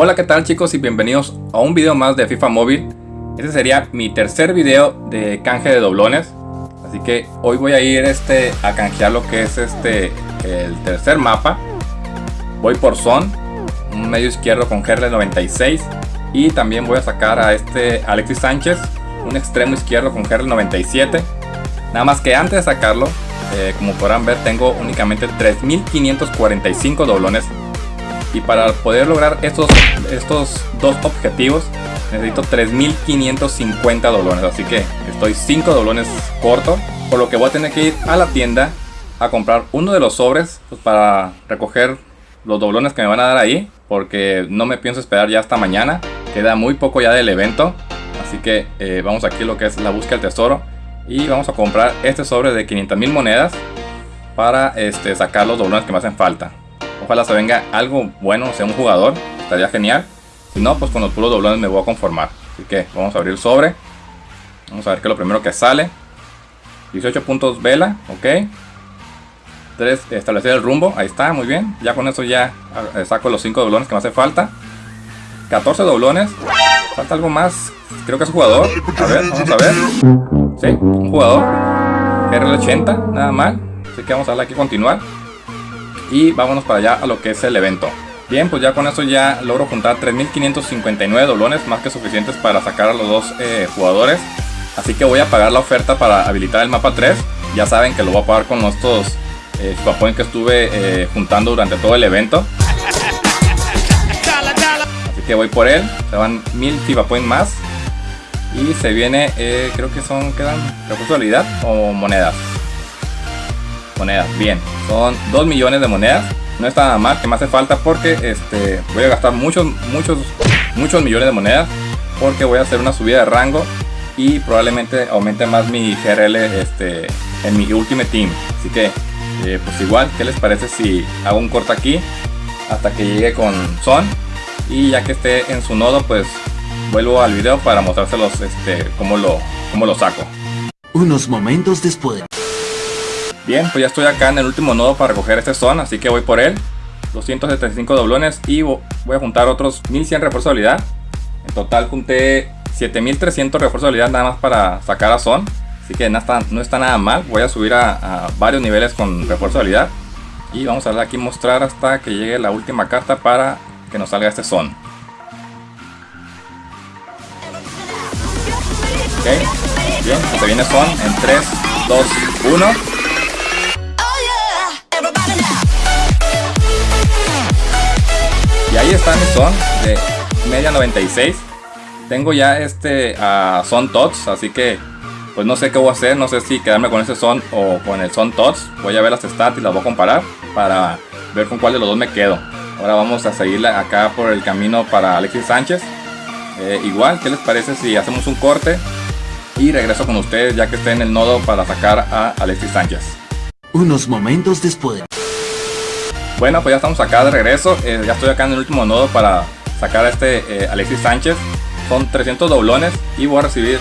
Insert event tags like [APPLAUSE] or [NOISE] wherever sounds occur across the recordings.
Hola qué tal chicos y bienvenidos a un video más de FIFA Móvil. Este sería mi tercer video de canje de doblones. Así que hoy voy a ir este, a canjear lo que es este el tercer mapa. Voy por Son, un medio izquierdo con GRL 96 Y también voy a sacar a este Alexis Sánchez, un extremo izquierdo con GRL 97 Nada más que antes de sacarlo, eh, como podrán ver tengo únicamente 3545 doblones y para poder lograr estos, estos dos objetivos necesito 3550 doblones. Así que estoy 5 doblones corto por lo que voy a tener que ir a la tienda a comprar uno de los sobres pues, para recoger los doblones que me van a dar ahí porque no me pienso esperar ya hasta mañana. Queda muy poco ya del evento. Así que eh, vamos aquí a lo que es la búsqueda del tesoro. Y vamos a comprar este sobre de 500 mil monedas para este, sacar los doblones que me hacen falta Ojalá se venga algo bueno, sea un jugador. Estaría genial. Si no, pues con los puros doblones me voy a conformar. Así que vamos a abrir el sobre. Vamos a ver qué es lo primero que sale. 18 puntos vela, ok. 3, establecer el rumbo, ahí está, muy bien. Ya con eso ya eh, saco los 5 doblones que me hace falta. 14 doblones. Falta algo más. Creo que es jugador. A ver, vamos a ver. Sí, un jugador. RL80, nada mal. Así que vamos a darle aquí continuar y vámonos para allá a lo que es el evento. Bien, pues ya con eso ya logro juntar 3559 doblones, más que suficientes para sacar a los dos eh, jugadores. Así que voy a pagar la oferta para habilitar el mapa 3. Ya saben que lo voy a pagar con estos eh, que estuve eh, juntando durante todo el evento. Así que voy por él. Se van 1000 FIFA Points más. Y se viene, eh, creo que son, quedan recursos de habilidad o monedas monedas. Bien, son 2 millones de monedas. No está nada mal, que me hace falta porque este, voy a gastar muchos, muchos, muchos millones de monedas. Porque voy a hacer una subida de rango y probablemente aumente más mi GRL este, en mi Ultimate Team. Así que, eh, pues igual, ¿qué les parece si hago un corte aquí hasta que llegue con Son? Y ya que esté en su nodo, pues vuelvo al video para mostrárselos este, cómo, lo, cómo lo saco. Unos momentos después. Bien, pues ya estoy acá en el último nodo para recoger este son, así que voy por él. 275 doblones y voy a juntar otros 1100 refuerzos de habilidad. En total junté 7300 refuerzos de habilidad nada más para sacar a son. Así que no está, no está nada mal. Voy a subir a, varios niveles con refuerzo de habilidad. Y vamos a darle aquí mostrar hasta que llegue la última carta para que nos salga este son. Ok, bien, se viene son en 3, 2, 1. Ahí está son de media 96. Tengo ya este son tots, así que pues no sé qué voy a hacer. No sé si quedarme con ese son o con el son tots. Voy a ver las stats y las voy a comparar para ver con cuál de los dos me quedo. Ahora vamos a seguir acá por el camino para Alexis Sánchez. Eh, igual, ¿qué les parece si hacemos un corte? Y regreso con ustedes ya que esté en el nodo para sacar a Alexis Sánchez. Unos momentos después. Bueno, pues ya estamos acá de regreso. Eh, ya estoy acá en el último nodo para sacar a este eh, Alexis Sánchez. Son 300 doblones y voy a recibir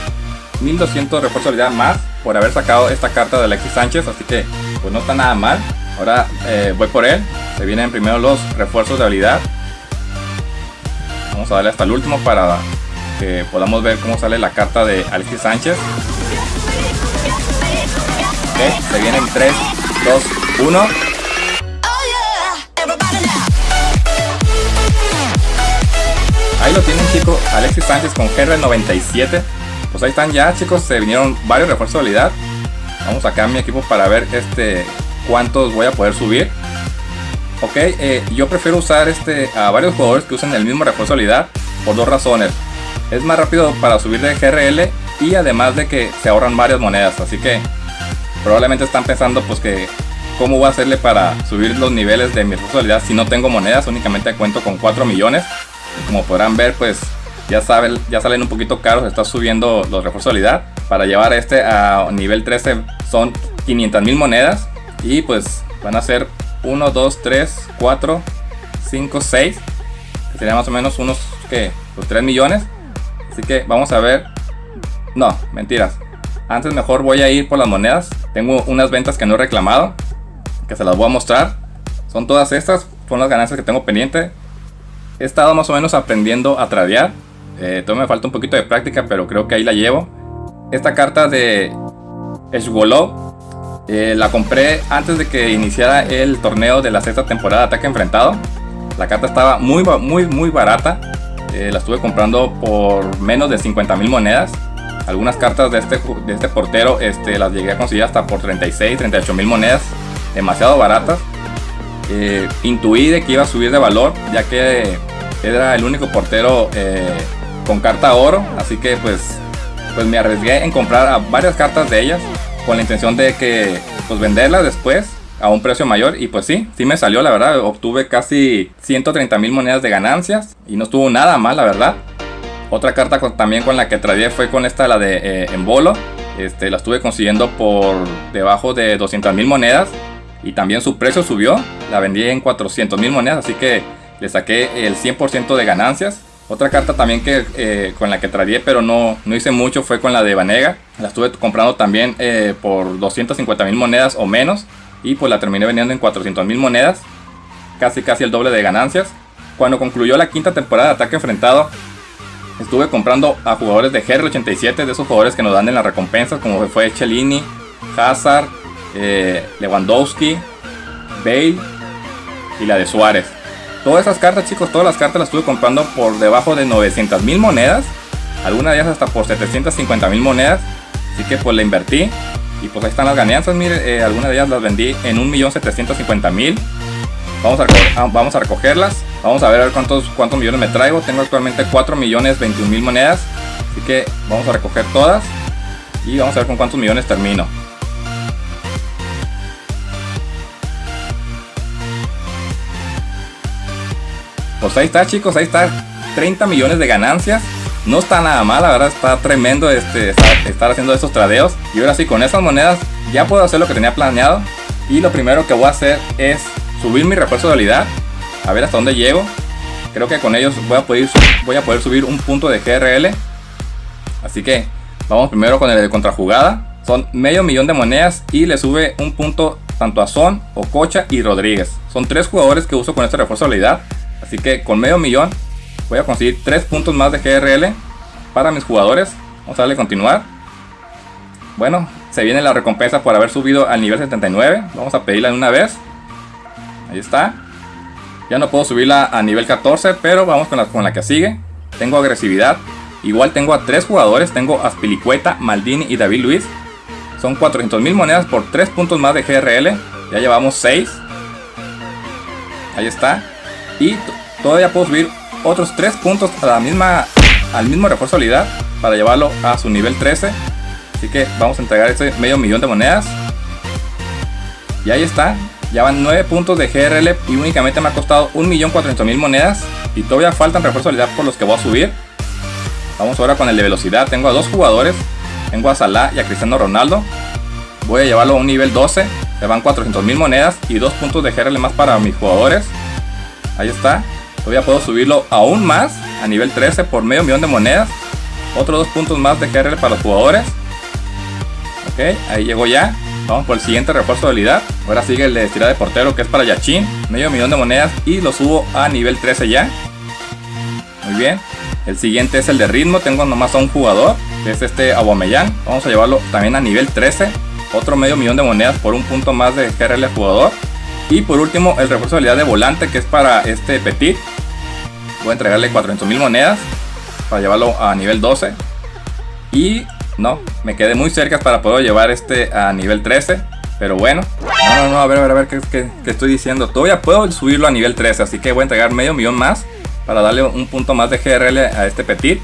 1200 refuerzos de habilidad más por haber sacado esta carta de Alexis Sánchez. Así que pues no está nada mal. Ahora eh, voy por él. Se vienen primero los refuerzos de habilidad. Vamos a darle hasta el último para que podamos ver cómo sale la carta de Alexis Sánchez. se vienen 3, 2, 1. Ahí lo tienen chicos, Alexis Sánchez con GR97 Pues ahí están ya chicos, se vinieron varios refuerzos de habilidad Vamos a mi equipo para ver este cuántos voy a poder subir. Ok, eh, yo prefiero usar este a varios jugadores que usen el mismo refuerzo de habilidad Por dos razones. Es más rápido para subir de GRL Y además de que se ahorran varias monedas Así que probablemente están pensando pues que cómo voy a hacerle para subir los niveles de mi habilidad si no tengo monedas, únicamente cuento con 4 millones como podrán ver, pues ya, saben, ya salen un poquito caros, está subiendo los refuerzos de habilidad. Para llevar este a nivel 13 son 500 mil monedas y pues van a ser 1, 2, 3, 4, 5, 6, que serían más o menos unos que los 3 millones. Así que vamos a ver. No, mentiras. Antes mejor voy a ir por las monedas. Tengo unas ventas que no he reclamado, que se las voy a mostrar. Son todas estas, son las ganancias que tengo pendiente. He estado más o menos aprendiendo a tradear. Eh, todavía me falta un poquito de práctica, pero creo que ahí la llevo. Esta carta de Eshgolov eh, la compré antes de que iniciara el torneo de la sexta temporada de Ataque Enfrentado. La carta estaba muy, muy, muy barata. Eh, la estuve comprando por menos de 50 mil monedas. Algunas cartas de este, de este portero este, las llegué a conseguir hasta por 36, 38 mil monedas. Demasiado baratas. Eh, intuí de que iba a subir de valor, ya que era el único portero eh, con carta oro. Así que pues, pues me arriesgué en comprar varias cartas de ellas con la intención de que pues venderlas después a un precio mayor y pues sí, sí me salió la verdad, obtuve casi 130 mil monedas de ganancias y no estuvo nada mal la verdad. Otra carta también con la que tradeé fue con esta, la de eh, Embolo. Este, la estuve consiguiendo por debajo de 200 mil monedas. Y también su precio subió. La vendí en 400 mil monedas. Así que le saqué el 100% de ganancias. Otra carta también que eh, con la que tradeé pero no, no hice mucho fue con la de Vanega. La estuve comprando también eh, por 250 mil monedas o menos. Y pues la terminé vendiendo en 400 mil monedas. Casi casi el doble de ganancias. Cuando concluyó la quinta temporada de ataque enfrentado, Estuve comprando a jugadores de GR87, de esos jugadores que nos dan en las recompensas, como fue Cellini, Hazard, eh, Lewandowski, Bale y la de Suárez. Todas esas cartas, chicos, todas las cartas las estuve comprando por debajo de 900 mil monedas. Algunas de ellas hasta por 750 mil monedas. Así que pues la invertí. Y pues ahí están las ganancias, mire, eh, algunas de ellas las vendí en 1.750.000. Vamos a, ah, vamos a recogerlas. Vamos a ver cuántos, cuántos millones me traigo. Tengo actualmente 4 millones 21 mil monedas. Así que vamos a recoger todas. Y vamos a ver con cuántos millones termino. Pues ahí está chicos, ahí está 30 millones de ganancias. No está nada mal, la verdad está tremendo este, estar haciendo estos tradeos. Y ahora sí, con esas monedas ya puedo hacer lo que tenía planeado. Y lo primero que voy a hacer es subir mi refuerzo de habilidad. A ver hasta dónde llego. Creo que con ellos voy a poder, voy a poder subir un punto de GRL. Así que vamos primero con el de contrajugada. Son medio millón de monedas y le sube un punto tanto a Son, Ococha y Rodríguez. Son tres jugadores que uso con este refuerzo de habilidad. Así que con medio millón voy a conseguir tres puntos más de GRL para mis jugadores. Vamos a darle continuar. Bueno, se viene la recompensa por haber subido al nivel 79. Vamos a pedirla de una vez. Ahí está. Ya no puedo subirla a nivel 14, pero vamos con la, con la que sigue. Tengo agresividad. Igual tengo a tres jugadores. Tengo a Spilicueta, Maldini y David Luis. Son 400 mil monedas por 3 puntos más de GRL. Ya llevamos 6. Ahí está. Y todavía puedo subir otros 3 puntos a la misma, al mismo refuerzo de para llevarlo a su nivel 13. Así que vamos a entregar este medio millón de monedas. Y ahí está. Ya van 9 puntos de GRL y únicamente me ha costado 1.400.000 monedas. Y todavía faltan refuerzos de por los que voy a subir. Vamos ahora con el de velocidad. Tengo a dos jugadores. Tengo a Salah y a Cristiano Ronaldo. Voy a llevarlo a un nivel 12. Me van 400.000 monedas y 2 puntos de GRL más para mis jugadores. Ahí está. Todavía puedo subirlo aún más a nivel 13 por medio millón de monedas. Otros 2 puntos más de GRL para los jugadores. Ok, ahí llegó ya. Vamos por el siguiente refuerzo de habilidad. Ahora sigue el de estirar de portero que es para Yachin. Medio millón de monedas y lo subo a nivel 13 ya. Muy bien. El siguiente es el de ritmo. Tengo nomás a un jugador. Que es este Aubameyang. Vamos a llevarlo también a nivel 13. Otro medio millón de monedas por un punto más de GRL jugador. Y por último el refuerzo de habilidad de volante que es para este Petit. Voy a entregarle 400 mil monedas para llevarlo a nivel 12. Y no, me quedé muy cerca para poder llevar este a nivel 13. Pero bueno, no, no, no, a ver, a ver, a ver qué, estoy diciendo. Todavía puedo subirlo a nivel 13, así que voy a entregar medio millón más para darle un punto más de GRL a este Petit.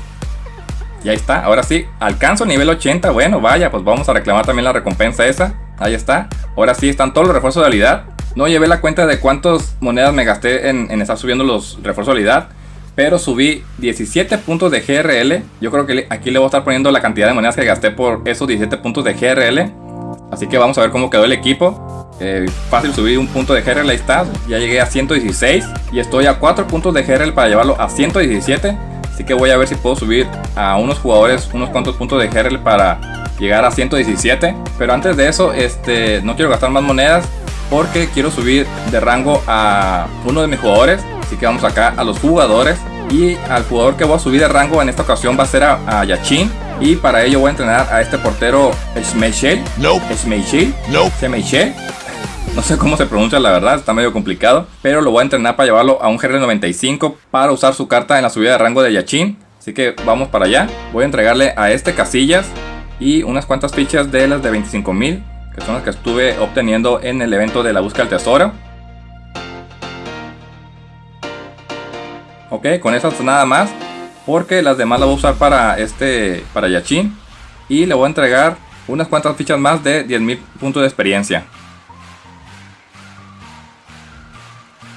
Y ahí está, ahora sí, alcanzo nivel 80, bueno, vaya, pues vamos a reclamar también la recompensa esa. Ahí está, ahora sí están todos los refuerzos de habilidad. No llevé la cuenta de cuántas monedas me gasté en, estar subiendo los refuerzos de habilidad pero subí 17 puntos de GRL. Yo creo que aquí le voy a estar poniendo la cantidad de monedas que gasté por esos 17 puntos de GRL. Así que vamos a ver cómo quedó el equipo. Eh, fácil subir un punto de GRL, ahí está. Ya llegué a 116 y estoy a 4 puntos de GRL para llevarlo a 117. Así que voy a ver si puedo subir a unos jugadores unos cuantos puntos de GRL para llegar a 117. Pero antes de eso, este, no quiero gastar más monedas porque quiero subir de rango a uno de mis jugadores. Así que vamos acá a los jugadores. Y al jugador que voy a subir de rango en esta ocasión va a ser a, Yachin. Y para ello voy a entrenar a este portero Schmeichel. No. Schmeichel. No. Schmeichel. [LAUGHS] No sé cómo se pronuncia la verdad, está medio complicado. Pero lo voy a entrenar para llevarlo a un GR95 para usar su carta en la subida de rango de Yachin. Así que vamos para allá. Voy a entregarle a este Casillas y unas cuantas fichas de las de 25.000 que son las que estuve obteniendo en el evento de la búsqueda del tesoro. Ok, con esas nada más, porque las demás las voy a usar para este, para Yachin. Y le voy a entregar unas cuantas fichas más de 10.000 puntos de experiencia.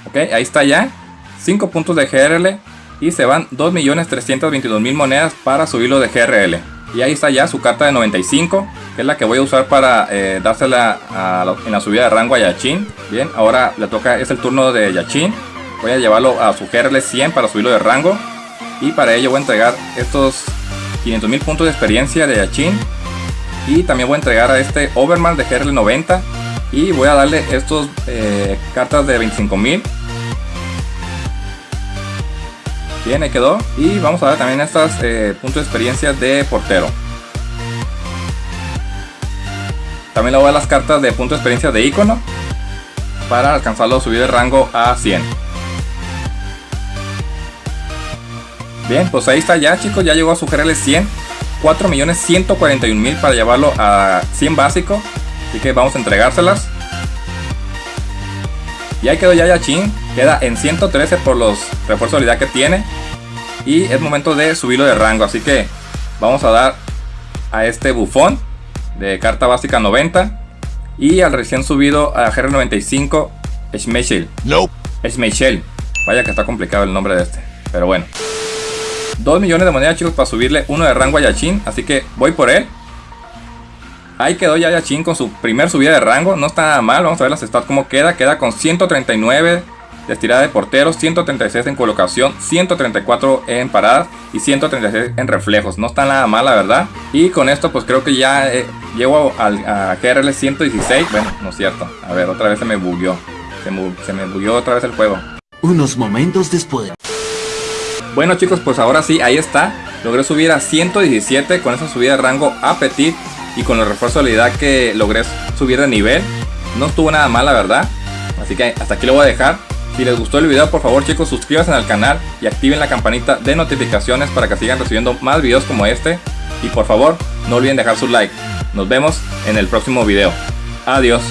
Ok, ahí está ya. 5 puntos de GRL y se van 2.322.000 monedas para subirlo de GRL. Y ahí está ya su carta de 95, que es la que voy a usar para eh, dársela en la subida de rango a Yachin. Bien, ahora le toca, es el turno de Yachin. Voy a llevarlo a su GRL 100 para subirlo de rango. Y para ello voy a entregar estos 500.000 puntos de experiencia de Yachin. Y también voy a entregar a este Overman de GRL 90. Y voy a darle estos eh, cartas de 25.000 Bien, ahí quedó. Y vamos a ver también estas eh, puntos de experiencia de portero. También le voy a dar las cartas de punto de experiencia de icono. Para alcanzarlo, subir de rango a 100. Bien, pues ahí está ya chicos, ya llegó a su GRL 100 4.141.000 para llevarlo a 100 básico Así que vamos a entregárselas Y ahí quedó ya Yachin Queda en 113 por los refuerzos de habilidad que tiene. Y es momento de subirlo de rango. Así que vamos a dar a este bufón de carta básica 90. Y al recién subido a GR95 Schmeichel. No. Schmeichel. Vaya que está complicado el nombre de este. Pero bueno. 2 millones de monedas chicos para subirle uno de rango a Yachin. Así que voy por él. Ahí quedó ya Yachin con su primer subida de rango. No está nada mal. Vamos a ver las stats como queda. Queda con 139 de estirada de portero, 136 en colocación, 134 en paradas y 136 en reflejos. No está nada mal, la verdad. Y con esto, pues creo que ya eh, llego al, a KRL 116. Bueno, no es cierto. A ver, otra vez se me bugueó. Se me, se me bugueó otra vez el juego. Unos momentos después. Bueno chicos, pues ahora sí, ahí está. Logré subir a 117 con esa subida de rango a Petit y con el refuerzo de habilidad que logré subir de nivel. No estuvo nada mal, la verdad. Así que hasta aquí lo voy a dejar. Si les gustó el video, por favor chicos, suscríbanse al canal y activen la campanita de notificaciones para que sigan recibiendo más videos como este. Y por favor, no olviden dejar su like. Nos vemos en el próximo video. Adiós.